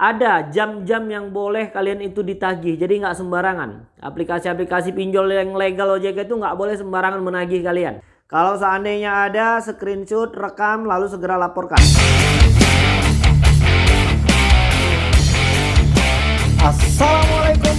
ada jam-jam yang boleh kalian itu ditagih. Jadi nggak sembarangan. Aplikasi-aplikasi pinjol yang legal OJK itu nggak boleh sembarangan menagih kalian. Kalau seandainya ada screenshot, rekam, lalu segera laporkan. Assalamualaikum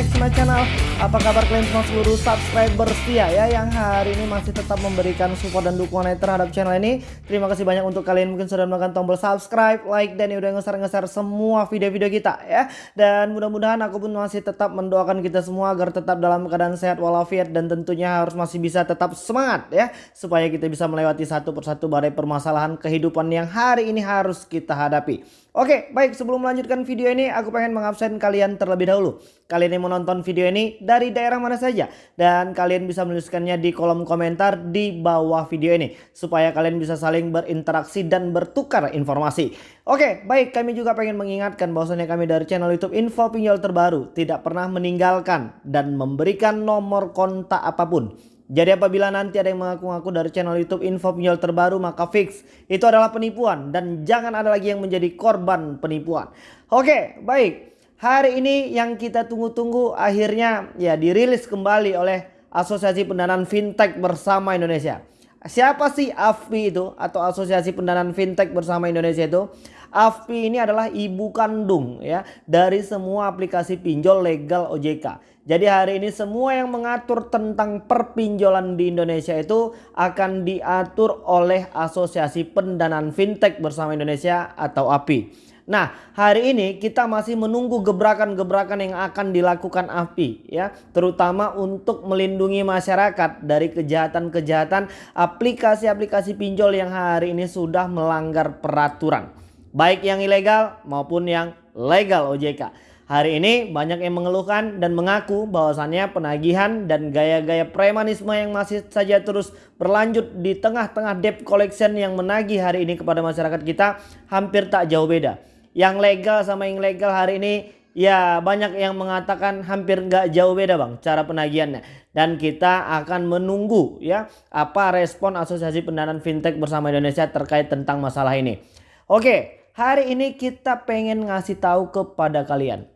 back to my channel. Apa kabar kalian semua seluruh subscriber setia ya Yang hari ini masih tetap memberikan support dan dukungan terhadap channel ini? Terima kasih banyak untuk kalian mungkin sudah menekan tombol subscribe, like Dan udah ngeser-ngeser semua video-video kita ya. Dan mudah-mudahan aku pun masih tetap mendoakan kita semua Agar tetap dalam keadaan sehat walafiat Dan tentunya harus masih bisa tetap semangat ya Supaya kita bisa melewati satu persatu badai permasalahan kehidupan yang hari ini harus kita hadapi. Oke, baik sebelum melanjutkan video ini aku pengen mengabsen kalian terlebih dahulu. Kalian yang menonton video ini dari daerah mana saja. Dan kalian bisa menuliskannya di kolom komentar di bawah video ini. Supaya kalian bisa saling berinteraksi dan bertukar informasi. Oke, baik. Kami juga pengen mengingatkan bahwasanya kami dari channel YouTube Info Pinjol Terbaru tidak pernah meninggalkan dan memberikan nomor kontak apa pun. Jadi apabila nanti ada yang mengaku-ngaku dari channel YouTube info pinjol terbaru maka fix. Itu adalah penipuan dan jangan ada lagi yang menjadi korban penipuan. Oke baik hari ini yang kita tunggu-tunggu akhirnya ya dirilis kembali oleh Asosiasi Pendanaan Fintech Bersama Indonesia. Siapa sih AFPI itu atau Asosiasi Pendanaan Fintech Bersama Indonesia itu? AFPI ini adalah ibu kandung ya dari semua aplikasi pinjol legal OJK. Jadi hari ini semua yang mengatur tentang perpinjolan di Indonesia itu akan diatur oleh Asosiasi Pendanaan Fintech Bersama Indonesia atau API. Nah hari ini kita masih menunggu gebrakan-gebrakan yang akan dilakukan API ya. Terutama untuk melindungi masyarakat dari kejahatan-kejahatan aplikasi-aplikasi pinjol yang hari ini sudah melanggar peraturan. Baik yang ilegal maupun yang legal OJK. Hari ini banyak yang mengeluhkan dan mengaku bahwasannya penagihan dan gaya-gaya premanisme yang masih saja terus berlanjut di tengah-tengah debt collection yang menagih hari ini kepada masyarakat kita hampir tak jauh beda. Yang legal sama yang legal hari ini ya banyak yang mengatakan hampir nggak jauh beda bang cara penagihannya. Dan kita akan menunggu ya apa respon Asosiasi Pendanaan Fintech bersama Indonesia terkait tentang masalah ini. Oke hari ini kita pengen ngasih tahu kepada kalian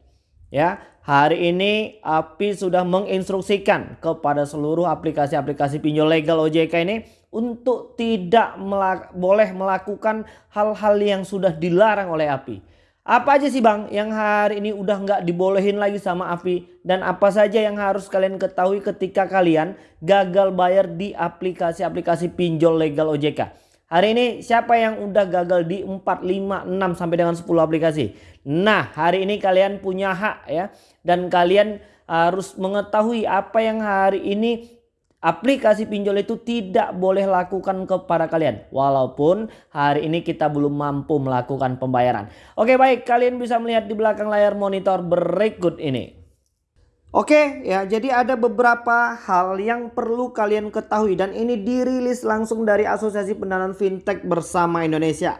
Ya, hari ini API sudah menginstruksikan kepada seluruh aplikasi-aplikasi pinjol legal OJK ini untuk tidak melak boleh melakukan hal-hal yang sudah dilarang oleh API. Apa aja sih bang yang hari ini udah nggak dibolehin lagi sama API dan apa saja yang harus kalian ketahui ketika kalian gagal bayar di aplikasi-aplikasi pinjol legal OJK. Hari ini siapa yang udah gagal di 4, 5, 6 sampai dengan 10 aplikasi? Nah hari ini kalian punya hak ya. Dan kalian harus mengetahui apa yang hari ini aplikasi pinjol itu tidak boleh lakukan kepada kalian. Walaupun hari ini kita belum mampu melakukan pembayaran. Oke baik kalian bisa melihat di belakang layar monitor berikut ini. Oke ya jadi ada beberapa hal yang perlu kalian ketahui dan ini dirilis langsung dari Asosiasi Pendanaan Fintech Bersama Indonesia.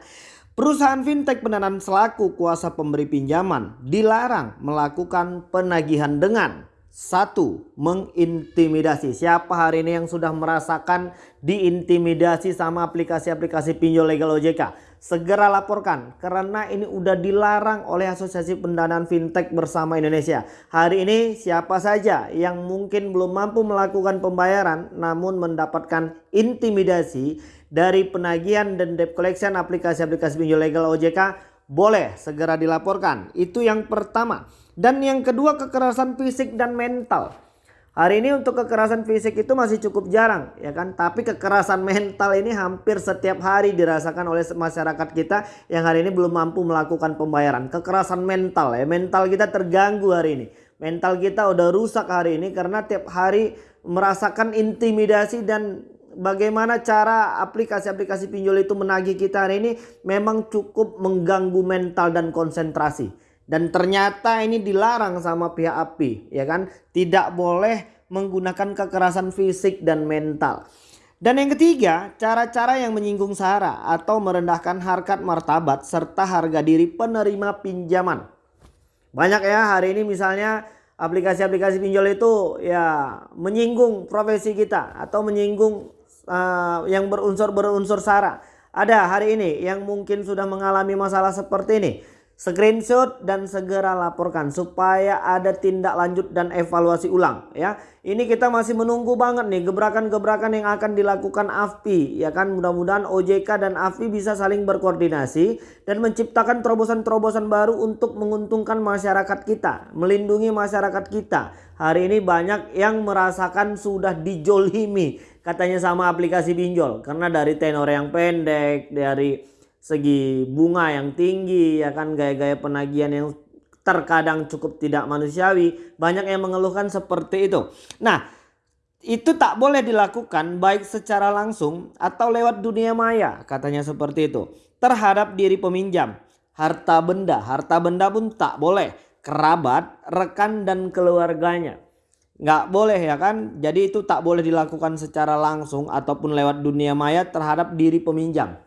Perusahaan fintech pendanaan selaku kuasa pemberi pinjaman dilarang melakukan penagihan dengan satu, mengintimidasi. Siapa hari ini yang sudah merasakan diintimidasi sama aplikasi-aplikasi pinjol legal OJK? Segera laporkan karena ini udah dilarang oleh Asosiasi Pendanaan Fintech Bersama Indonesia. Hari ini siapa saja yang mungkin belum mampu melakukan pembayaran namun mendapatkan intimidasi dari penagihan dan debt collection aplikasi-aplikasi pinjol legal OJK boleh segera dilaporkan. Itu yang pertama. Dan yang kedua kekerasan fisik dan mental. Hari ini untuk kekerasan fisik itu masih cukup jarang ya kan. Tapi kekerasan mental ini hampir setiap hari dirasakan oleh masyarakat kita yang hari ini belum mampu melakukan pembayaran. Kekerasan mental ya. Mental kita terganggu hari ini. Mental kita udah rusak hari ini karena tiap hari merasakan intimidasi dan bagaimana cara aplikasi-aplikasi pinjol itu menagih kita hari ini memang cukup mengganggu mental dan konsentrasi. Dan ternyata ini dilarang sama pihak API ya kan. Tidak boleh menggunakan kekerasan fisik dan mental. Dan yang ketiga, cara-cara yang menyinggung sara atau merendahkan harkat martabat serta harga diri penerima pinjaman. Banyak ya hari ini misalnya aplikasi-aplikasi pinjol itu ya menyinggung profesi kita atau menyinggung uh, yang berunsur berunsur sara ada hari ini yang mungkin sudah mengalami masalah seperti ini screenshot dan segera laporkan supaya ada tindak lanjut dan evaluasi ulang ya. Ini kita masih menunggu banget nih gebrakan-gebrakan yang akan dilakukan AFPI ya kan mudah-mudahan OJK dan AFPI bisa saling berkoordinasi dan menciptakan terobosan-terobosan baru untuk menguntungkan masyarakat kita, melindungi masyarakat kita. Hari ini banyak yang merasakan sudah dijolimi katanya sama aplikasi pinjol karena dari tenor yang pendek, dari segi bunga yang tinggi ya kan gaya-gaya penagihan yang terkadang cukup tidak manusiawi banyak yang mengeluhkan seperti itu. Nah itu tak boleh dilakukan baik secara langsung atau lewat dunia maya katanya seperti itu. Terhadap diri peminjam harta benda harta benda pun tak boleh. Kerabat rekan dan keluarganya. Nggak boleh ya kan? Jadi itu tak boleh dilakukan secara langsung ataupun lewat dunia maya terhadap diri peminjam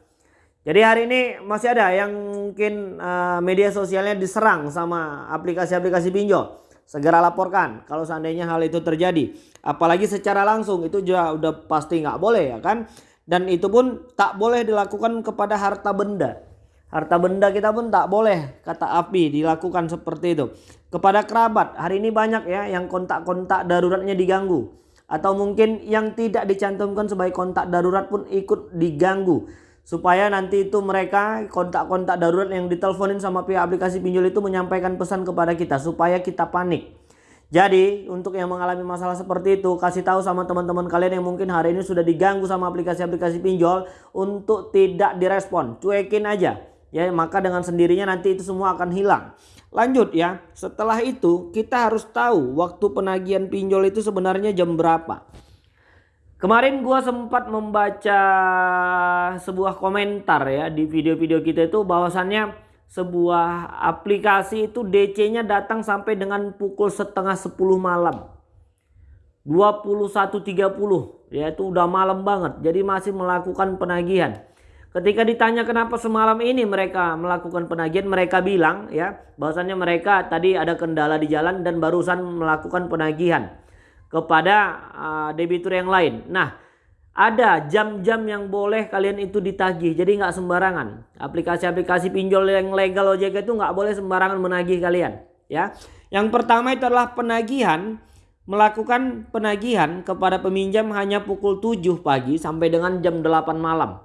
jadi hari ini masih ada yang mungkin uh, media sosialnya diserang sama aplikasi-aplikasi pinjol. Segera laporkan kalau seandainya hal itu terjadi. Apalagi secara langsung itu juga udah pasti nggak boleh ya kan. Dan itu pun tak boleh dilakukan kepada harta benda. Harta benda kita pun tak boleh kata api dilakukan seperti itu. Kepada kerabat hari ini banyak ya yang kontak-kontak daruratnya diganggu. Atau mungkin yang tidak dicantumkan sebagai kontak darurat pun ikut diganggu supaya nanti itu mereka kontak-kontak darurat yang diteleponin sama pihak aplikasi pinjol itu menyampaikan pesan kepada kita supaya kita panik. Jadi untuk yang mengalami masalah seperti itu kasih tahu sama teman-teman kalian yang mungkin hari ini sudah diganggu sama aplikasi-aplikasi pinjol untuk tidak direspon, cuekin aja. Ya, maka dengan sendirinya nanti itu semua akan hilang. Lanjut ya, setelah itu kita harus tahu waktu penagihan pinjol itu sebenarnya jam berapa. Kemarin gua sempat membaca sebuah komentar ya di video-video kita itu bahwasannya sebuah aplikasi itu DC-nya datang sampai dengan pukul setengah 10 malam. 21.30 ya itu udah malam banget jadi masih melakukan penagihan. Ketika ditanya kenapa semalam ini mereka melakukan penagihan mereka bilang ya bahwasannya mereka tadi ada kendala di jalan dan barusan melakukan penagihan kepada uh, debitur yang lain. Nah, ada jam-jam yang boleh kalian itu ditagih. Jadi nggak sembarangan. Aplikasi-aplikasi pinjol yang legal OJK itu nggak boleh sembarangan menagih kalian. Ya, yang pertama itu adalah penagihan. Melakukan penagihan kepada peminjam hanya pukul 7 pagi sampai dengan jam 8 malam.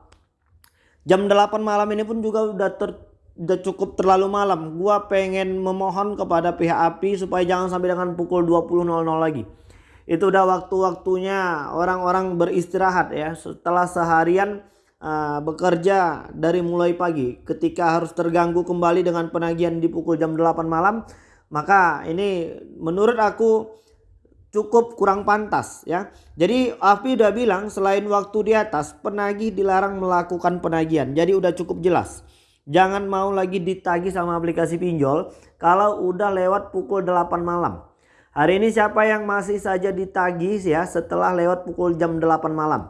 Jam 8 malam ini pun juga udah ter, udah cukup terlalu malam. Gua pengen memohon kepada pihak API supaya jangan sampai dengan pukul 20.00 lagi itu udah waktu-waktunya. Orang-orang beristirahat ya. Setelah seharian uh, bekerja dari mulai pagi. Ketika harus terganggu kembali dengan penagihan di pukul jam 8 malam maka ini menurut aku cukup kurang pantas ya. Jadi Afi udah bilang selain waktu di atas penagih dilarang melakukan penagihan. Jadi udah cukup jelas. Jangan mau lagi ditagih sama aplikasi pinjol kalau udah lewat pukul 8 malam Hari ini siapa yang masih saja ditagih ya setelah lewat pukul jam 8 malam.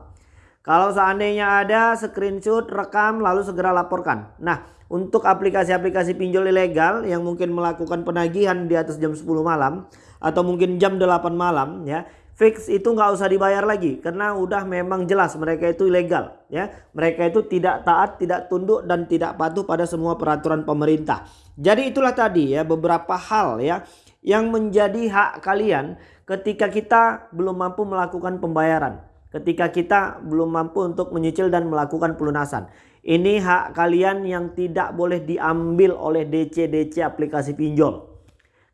Kalau seandainya ada screenshot, rekam lalu segera laporkan. Nah untuk aplikasi-aplikasi pinjol ilegal yang mungkin melakukan penagihan di atas jam 10 malam. Atau mungkin jam 8 malam ya. Fix itu nggak usah dibayar lagi karena udah memang jelas mereka itu ilegal ya. Mereka itu tidak taat, tidak tunduk dan tidak patuh pada semua peraturan pemerintah. Jadi itulah tadi ya beberapa hal ya yang menjadi hak kalian ketika kita belum mampu melakukan pembayaran. Ketika kita belum mampu untuk menyicil dan melakukan pelunasan. Ini hak kalian yang tidak boleh diambil oleh DC-DC aplikasi pinjol.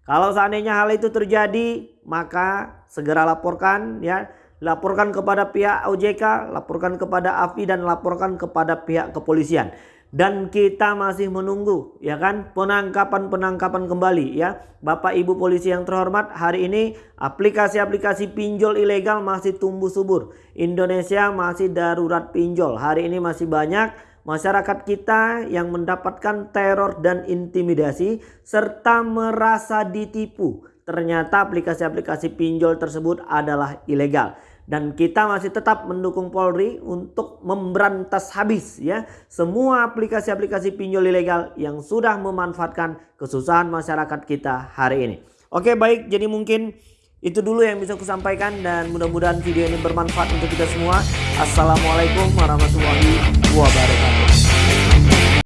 Kalau seandainya hal itu terjadi, maka segera laporkan ya. Laporkan kepada pihak OJK, laporkan kepada AFI dan laporkan kepada pihak kepolisian dan kita masih menunggu ya kan? Penangkapan-penangkapan kembali ya. Bapak Ibu polisi yang terhormat hari ini aplikasi-aplikasi pinjol ilegal masih tumbuh subur. Indonesia masih darurat pinjol. Hari ini masih banyak masyarakat kita yang mendapatkan teror dan intimidasi serta merasa ditipu. Ternyata aplikasi-aplikasi pinjol tersebut adalah ilegal dan kita masih tetap mendukung Polri untuk memberantas habis ya semua aplikasi-aplikasi pinjol ilegal yang sudah memanfaatkan kesusahan masyarakat kita hari ini. Oke baik jadi mungkin itu dulu yang bisa kusampaikan dan mudah-mudahan video ini bermanfaat untuk kita semua. Assalamualaikum warahmatullahi wabarakatuh.